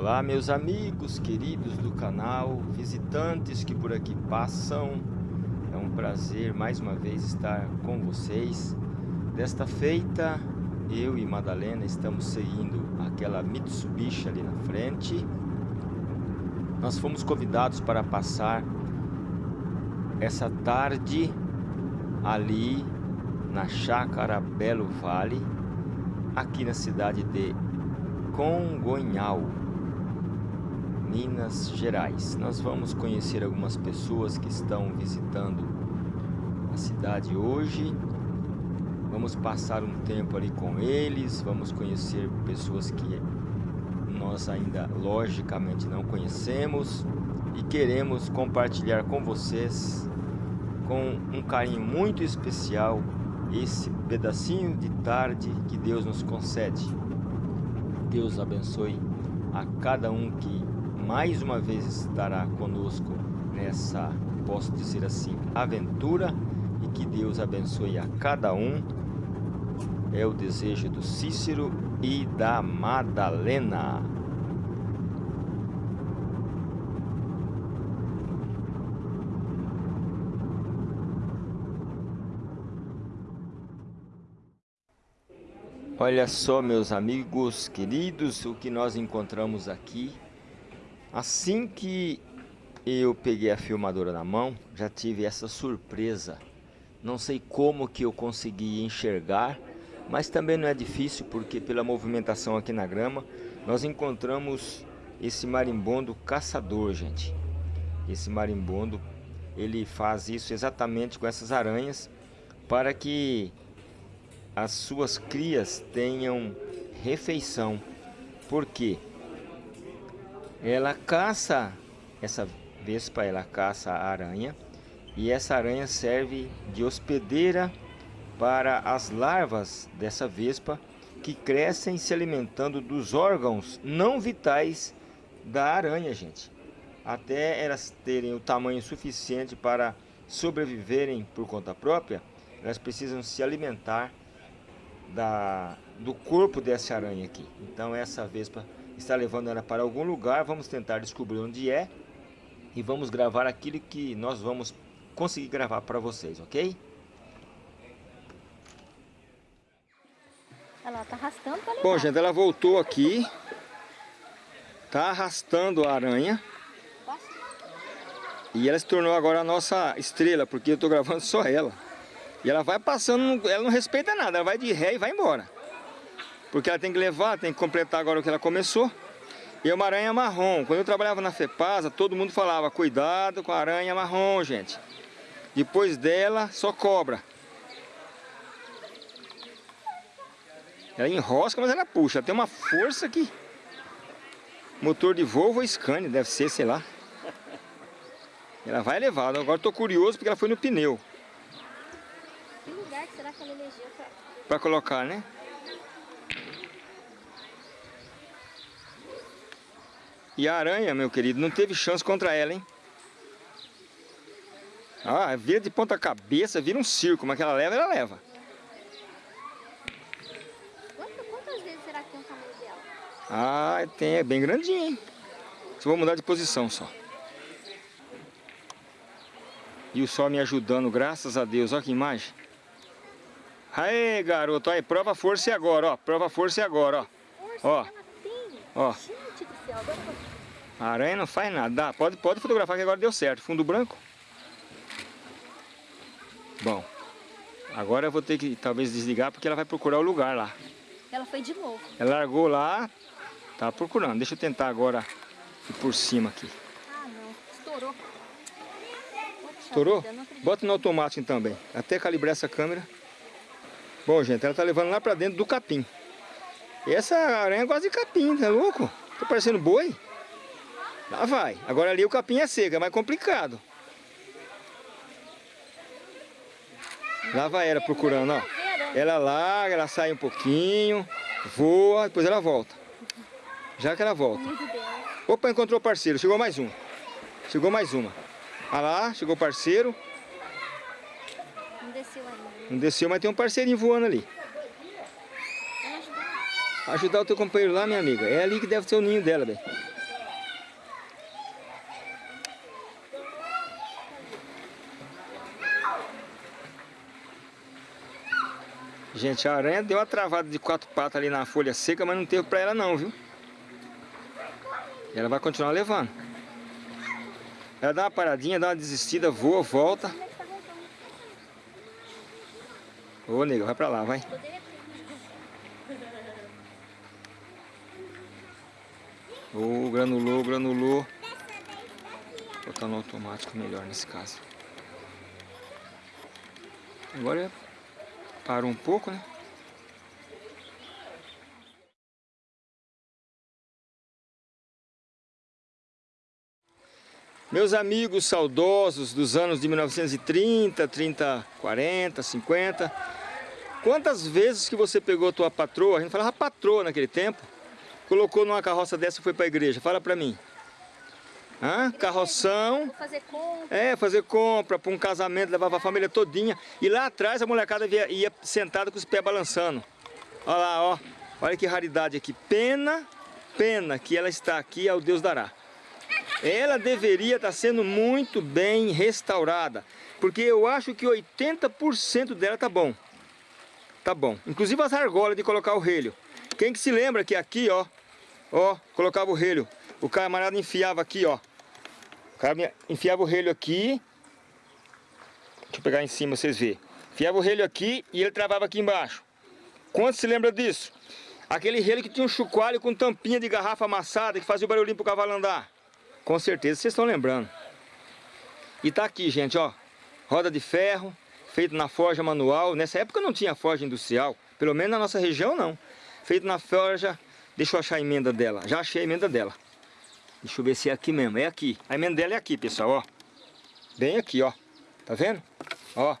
Olá meus amigos queridos do canal, visitantes que por aqui passam. É um prazer mais uma vez estar com vocês. Desta feita, eu e Madalena estamos seguindo aquela Mitsubishi ali na frente. Nós fomos convidados para passar essa tarde ali na Chácara Belo Vale Aqui na cidade de Congonhal Minas Gerais. Nós vamos conhecer algumas pessoas que estão visitando a cidade hoje. Vamos passar um tempo ali com eles, vamos conhecer pessoas que nós ainda logicamente não conhecemos e queremos compartilhar com vocês com um carinho muito especial esse pedacinho de tarde que Deus nos concede. Deus abençoe a cada um que mais uma vez estará conosco nessa, posso dizer assim, aventura e que Deus abençoe a cada um. É o desejo do Cícero e da Madalena. Olha só, meus amigos queridos, o que nós encontramos aqui Assim que eu peguei a filmadora na mão, já tive essa surpresa. Não sei como que eu consegui enxergar, mas também não é difícil porque pela movimentação aqui na grama, nós encontramos esse marimbondo caçador, gente. Esse marimbondo, ele faz isso exatamente com essas aranhas para que as suas crias tenham refeição. Por quê? Ela caça essa vespa, ela caça a aranha e essa aranha serve de hospedeira para as larvas dessa vespa que crescem se alimentando dos órgãos não vitais da aranha, gente. Até elas terem o tamanho suficiente para sobreviverem por conta própria, elas precisam se alimentar da, do corpo dessa aranha aqui. Então essa vespa está levando ela para algum lugar. Vamos tentar descobrir onde é. E vamos gravar aquilo que nós vamos conseguir gravar para vocês, ok? Ela tá arrastando para Bom, gente, ela voltou aqui. Tá arrastando a aranha. E ela se tornou agora a nossa estrela, porque eu tô gravando só ela. E ela vai passando, ela não respeita nada, ela vai de ré e vai embora. Porque ela tem que levar, tem que completar agora o que ela começou. E é uma aranha marrom. Quando eu trabalhava na FEPASA, todo mundo falava, cuidado com a aranha marrom, gente. Depois dela, só cobra. Ela enrosca, mas ela puxa. Ela tem uma força aqui. Motor de Volvo ou Scania, deve ser, sei lá. Ela vai elevada. Agora estou curioso porque ela foi no pneu. Que lugar que será que ela elegeu pra... Pra colocar, né? E a aranha, meu querido, não teve chance contra ela, hein? Ah, vira de ponta cabeça, vira um circo, mas que ela leva, ela leva. Quantas vezes será que tem o tamanho dela? Ah, tem, é bem grandinho, hein? Só vou mudar de posição só. E o sol me ajudando, graças a Deus. Olha que imagem. Aê, garoto. Aí, prova força e agora, ó. Prova força e agora, ó. Força, ó. Ó. Gente do céu, dá pra... A aranha não faz nada. Dá, pode, pode fotografar que agora deu certo. Fundo branco. Bom. Agora eu vou ter que talvez desligar porque ela vai procurar o lugar lá. Ela foi de novo. Ela largou lá. Tá procurando. Deixa eu tentar agora ir por cima aqui. Ah, não. Estourou. Poxa Estourou? Bota no automático então, bem. Até calibrar essa câmera. Bom, gente, ela tá levando lá pra dentro do capim. E essa aranha gosta de capim, tá louco? Tá parecendo boi. Lá vai. Agora ali o capim é seco, é mais complicado. Lá vai ela procurando, ó. Ela larga, ela sai um pouquinho, voa, depois ela volta. Já que ela volta. Opa, encontrou parceiro. Chegou mais um. Chegou mais uma. Olha lá, chegou parceiro. Não desceu ainda. Não desceu, mas tem um parceirinho voando ali ajudar o teu companheiro lá, minha amiga. É ali que deve ser o ninho dela, velho. Gente, a aranha deu uma travada de quatro patas ali na folha seca, mas não teve pra ela não, viu? Ela vai continuar levando. Ela dá uma paradinha, dá uma desistida, voa, volta. Ô, nego, vai pra lá, vai. Ô, granulou, granulou. Vou botar no automático melhor nesse caso. Agora parou um pouco, né? Meus amigos saudosos dos anos de 1930, 30, 40, 50. Quantas vezes que você pegou tua patroa, a gente falava patroa naquele tempo, colocou numa carroça dessa e foi para a igreja? Fala para mim. Hã? Carroção. Fazer compra. É, fazer compra para um casamento, levava a família todinha. E lá atrás a molecada ia, ia sentada com os pés balançando. Olha lá, ó. Olha que raridade aqui. Pena, pena que ela está aqui, ao Deus dará ela deveria estar sendo muito bem restaurada. Porque eu acho que 80% dela tá bom. Tá bom. Inclusive as argolas de colocar o relho. Quem que se lembra que aqui, ó, ó, colocava o relho. O camarada enfiava aqui, ó. O cara enfiava o relho aqui. Deixa eu pegar em cima vocês verem. Enfiava o relho aqui e ele travava aqui embaixo. Quanto se lembra disso? Aquele relho que tinha um chucoalho com tampinha de garrafa amassada que fazia o barulhinho pro cavalo andar. Com certeza vocês estão lembrando. E tá aqui, gente, ó. Roda de ferro, feito na forja manual. Nessa época não tinha forja industrial. Pelo menos na nossa região não. Feito na forja... Deixa eu achar a emenda dela. Já achei a emenda dela. Deixa eu ver se é aqui mesmo. É aqui. A emenda dela é aqui, pessoal, ó. Bem aqui, ó. Tá vendo? Ó.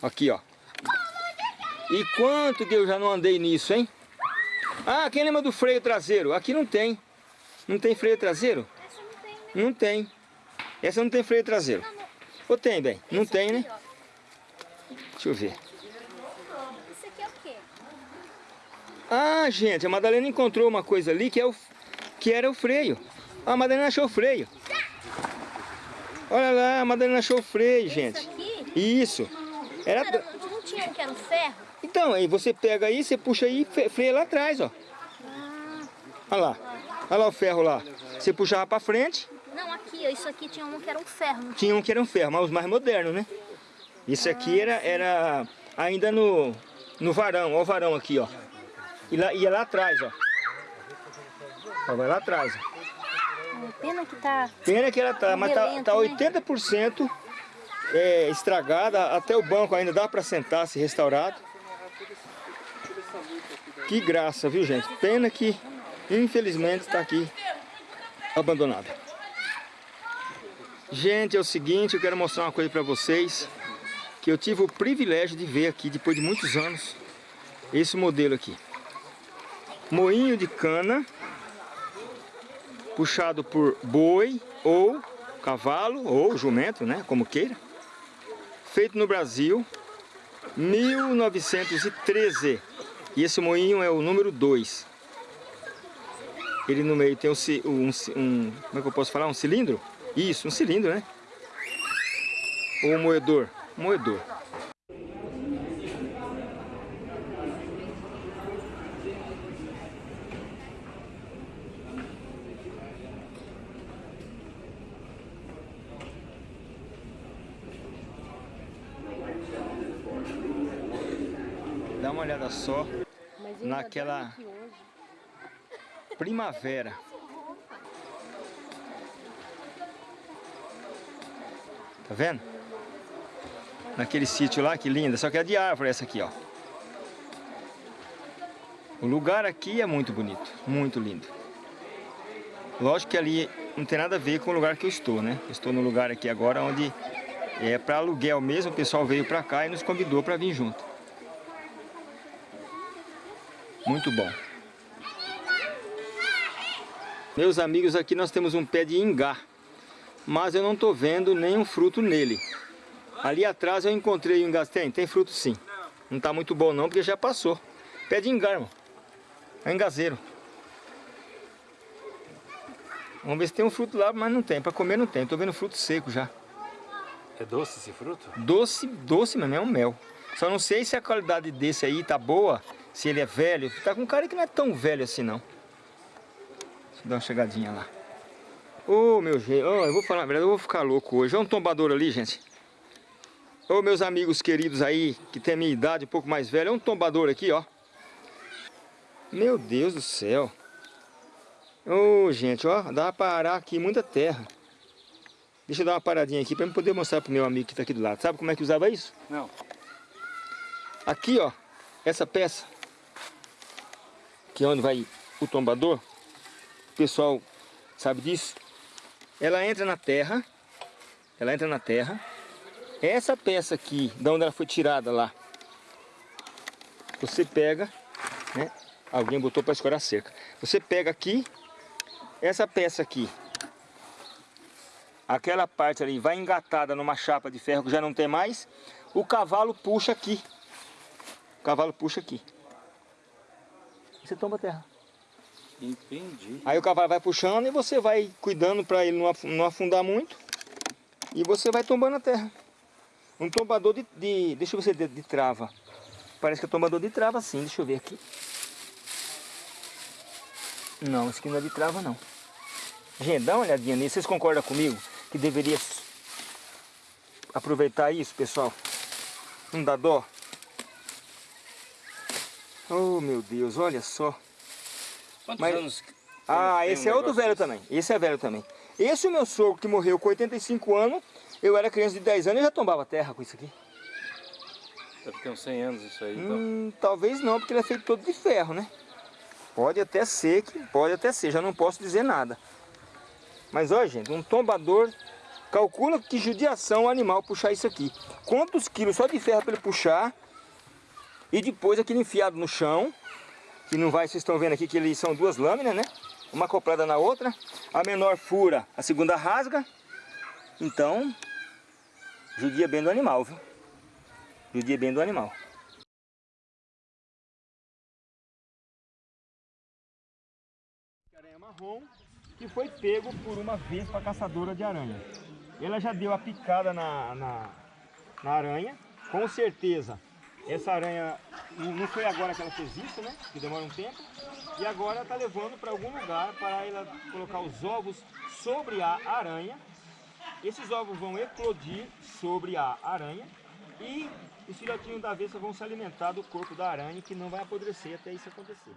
Aqui, ó. E quanto que eu já não andei nisso, hein? Ah, quem lembra do freio traseiro? Aqui não tem. Não tem freio traseiro? Não tem. Essa não tem freio traseiro. Ou tem, bem? Não tem, né? Deixa eu ver. Isso aqui é o quê? Ah, gente, a Madalena encontrou uma coisa ali que, é o, que era o freio. Ah, a Madalena achou o freio. Olha lá, a Madalena achou o freio, gente. Isso aqui? Isso. Era... Era, não tinha um que era um ferro? Então, aí você pega aí, você puxa aí e freia lá atrás, ó. Ah. Olha lá. Olha lá o ferro lá. Você puxava pra frente. Não, aqui, isso aqui tinha um que era um ferro. Tinha um que era um ferro, mas os mais modernos, né? Isso aqui era, era ainda no, no varão, ó o varão aqui, ó. E lá, ia lá atrás, ó. ó vai lá atrás, ó. Pena que tá... Pena que ela tá, mas tá, tá 80% né? é, estragada. Até o banco ainda dá pra sentar, se restaurado. Que graça, viu, gente? Pena que, infelizmente, está aqui abandonada. Gente, é o seguinte, eu quero mostrar uma coisa para vocês que eu tive o privilégio de ver aqui depois de muitos anos esse modelo aqui. Moinho de cana puxado por boi ou cavalo ou jumento, né, como queira. Feito no Brasil 1913. E esse moinho é o número 2. Ele no meio tem um, um, um, como é que eu posso falar? Um cilindro? Isso, um cilindro, né? Ou um moedor? Moedor. Uma olhada só naquela primavera. Tá vendo? Naquele sítio lá, que linda. Só que é de árvore essa aqui, ó. O lugar aqui é muito bonito, muito lindo. Lógico que ali não tem nada a ver com o lugar que eu estou, né? Eu estou no lugar aqui agora onde é para aluguel mesmo. O pessoal veio para cá e nos convidou para vir junto. Muito bom. Meus amigos, aqui nós temos um pé de ingá, mas eu não estou vendo nenhum fruto nele. Ali atrás eu encontrei um ingá, tem, tem fruto sim. Não está muito bom não, porque já passou. Pé de ingá, irmão. É engazeiro. Vamos ver se tem um fruto lá, mas não tem. Para comer não tem. Estou vendo fruto seco já. É doce esse fruto? Doce, doce mesmo, é um mel. Só não sei se a qualidade desse aí tá boa, se ele é velho. Tá com um cara que não é tão velho assim não. Deixa eu dar uma chegadinha lá. Ô, oh, meu gente, oh, eu vou falar a verdade, eu vou ficar louco hoje. Olha um tombador ali, gente. Ô, oh, meus amigos queridos aí, que tem a minha idade, um pouco mais velho. Olha um tombador aqui, ó. Meu Deus do céu. Ô, oh, gente, ó, dá pra parar aqui muita terra. Deixa eu dar uma paradinha aqui para eu poder mostrar pro meu amigo que está aqui do lado. Sabe como é que usava isso? Não. Aqui, ó, essa peça, que é onde vai o tombador, o pessoal sabe disso, ela entra na terra, ela entra na terra, essa peça aqui, da onde ela foi tirada lá, você pega, né, alguém botou para escorar a cerca, você pega aqui, essa peça aqui, aquela parte ali vai engatada numa chapa de ferro que já não tem mais, o cavalo puxa aqui, o cavalo puxa aqui. Você tomba a terra. Entendi. Aí o cavalo vai puxando e você vai cuidando para ele não afundar muito. E você vai tombando a terra. Um tombador de, de deixa eu ver se é de, de trava. Parece que é tombador de trava sim, deixa eu ver aqui. Não, esse aqui não é de trava não. Gente, dá uma olhadinha nisso, vocês concordam comigo? Que deveria aproveitar isso, pessoal? Não dá dó? Oh, meu Deus, olha só. Quantos Mas... anos? Ah, esse um é outro velho também. Esse é velho também. Esse é o meu sogro que morreu com 85 anos. Eu era criança de 10 anos e já tombava terra com isso aqui. Deve ter uns 100 anos isso aí, então. Hum, talvez não, porque ele é feito todo de ferro, né? Pode até ser, que pode até ser, já não posso dizer nada. Mas olha, gente, um tombador, calcula que judiação o animal puxar isso aqui. Quantos quilos só de ferro para ele puxar e depois aquele enfiado no chão, que não vai, vocês estão vendo aqui que eles são duas lâminas, né? Uma acoplada na outra. A menor fura, a segunda rasga. Então, judia bem do animal, viu? Judia bem do animal. Aranha marrom que foi pego por uma vespa caçadora de aranha. Ela já deu a picada na, na, na aranha, com certeza essa aranha, não foi agora que ela fez isso, né? Que demora um tempo. E agora está levando para algum lugar para ela colocar os ovos sobre a aranha. Esses ovos vão eclodir sobre a aranha e os filhotinhos da vespa vão se alimentar do corpo da aranha que não vai apodrecer até isso acontecer.